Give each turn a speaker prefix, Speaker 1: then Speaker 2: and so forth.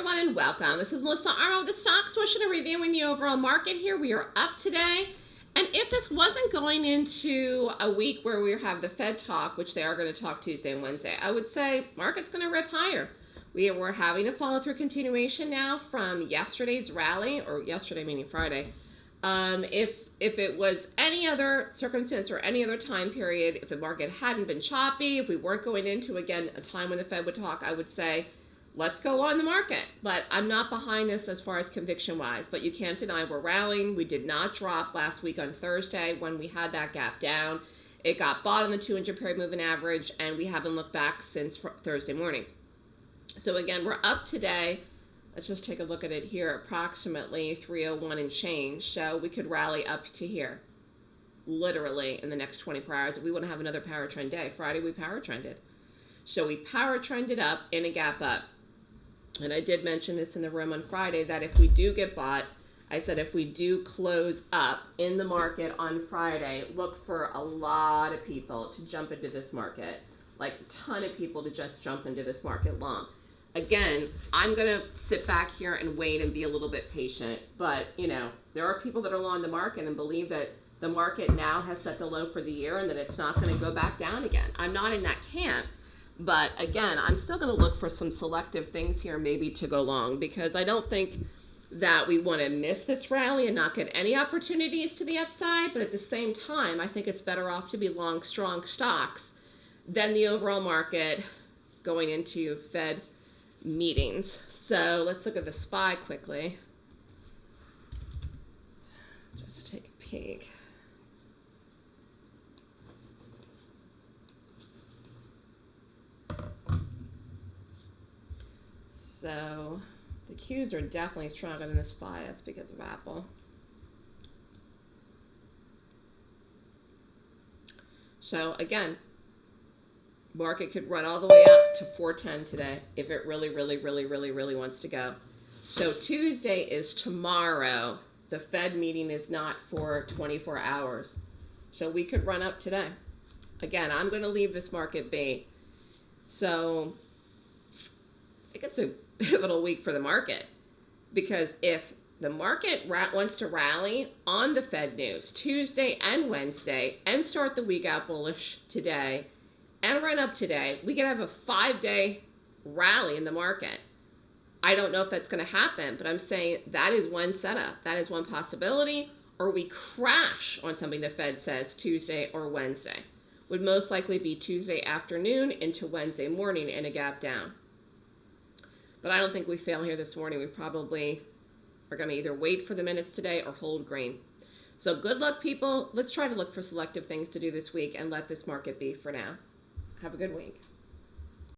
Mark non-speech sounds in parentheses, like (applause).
Speaker 1: everyone, and welcome. This is Melissa Armo with the Stock Swoosh and reviewing the overall market here. We are up today. And if this wasn't going into a week where we have the Fed talk, which they are going to talk Tuesday and Wednesday, I would say market's going to rip higher. We were having a follow through continuation now from yesterday's rally, or yesterday meaning Friday. Um, if if it was any other circumstance or any other time period, if the market hadn't been choppy, if we weren't going into again a time when the Fed would talk, I would say let's go on the market. But I'm not behind this as far as conviction wise. But you can't deny we're rallying. We did not drop last week on Thursday when we had that gap down. It got bought on the 200 period moving average, and we haven't looked back since Thursday morning. So again, we're up today. Let's just take a look at it here, approximately 301 and change. So we could rally up to here, literally in the next 24 hours. If we want to have another power trend day, Friday we power trended. So we power trended up in a gap up and I did mention this in the room on Friday that if we do get bought, I said if we do close up in the market on Friday, look for a lot of people to jump into this market, like a ton of people to just jump into this market long. Again, I'm going to sit back here and wait and be a little bit patient, but you know, there are people that are long the market and believe that the market now has set the low for the year and that it's not going to go back down again. I'm not in that camp. But again, I'm still going to look for some selective things here maybe to go long because I don't think that we want to miss this rally and not get any opportunities to the upside. But at the same time, I think it's better off to be long strong stocks than the overall market going into Fed meetings. So let's look at the SPY quickly. Just take a peek. So the Qs are definitely stronger than the SPY. That's because of Apple. So again, market could run all the way up to 410 today if it really, really, really, really, really wants to go. So Tuesday is tomorrow. The Fed meeting is not for 24 hours. So we could run up today. Again, I'm going to leave this market be. So I think it's a (laughs) pivotal week for the market because if the market wants to rally on the Fed news Tuesday and Wednesday and start the week out bullish today and run up today, we could have a five day rally in the market. I don't know if that's going to happen, but I'm saying that is one setup. That is one possibility. Or we crash on something the Fed says Tuesday or Wednesday. Would most likely be Tuesday afternoon into Wednesday morning in a gap down. But I don't think we fail here this morning. We probably are going to either wait for the minutes today or hold green. So good luck, people. Let's try to look for selective things to do this week and let this market be for now. Have a good week.